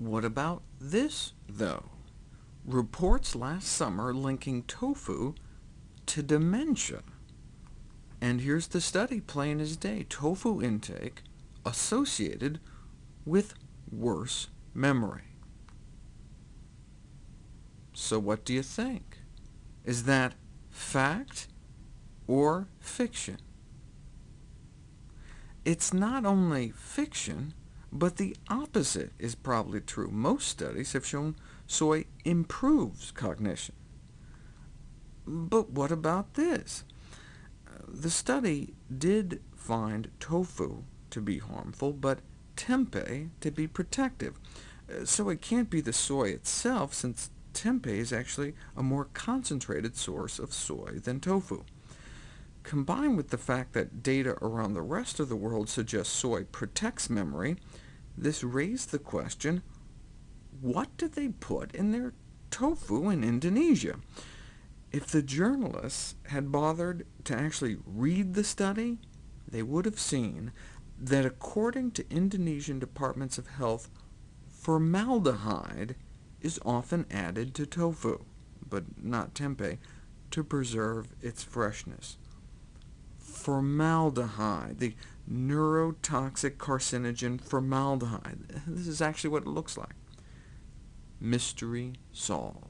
What about this, though? Reports last summer linking tofu to dementia. And here's the study plain as day. Tofu intake associated with worse memory. So what do you think? Is that fact or fiction? It's not only fiction, but the opposite is probably true. Most studies have shown soy improves cognition. But what about this? The study did find tofu to be harmful, but tempeh to be protective. Uh, so it can't be the soy itself, since tempeh is actually a more concentrated source of soy than tofu. Combined with the fact that data around the rest of the world suggests soy protects memory, this raised the question, what did they put in their tofu in Indonesia? If the journalists had bothered to actually read the study, they would have seen that according to Indonesian departments of health, formaldehyde is often added to tofu, but not tempeh, to preserve its freshness formaldehyde, the neurotoxic carcinogen formaldehyde. This is actually what it looks like. Mystery solved.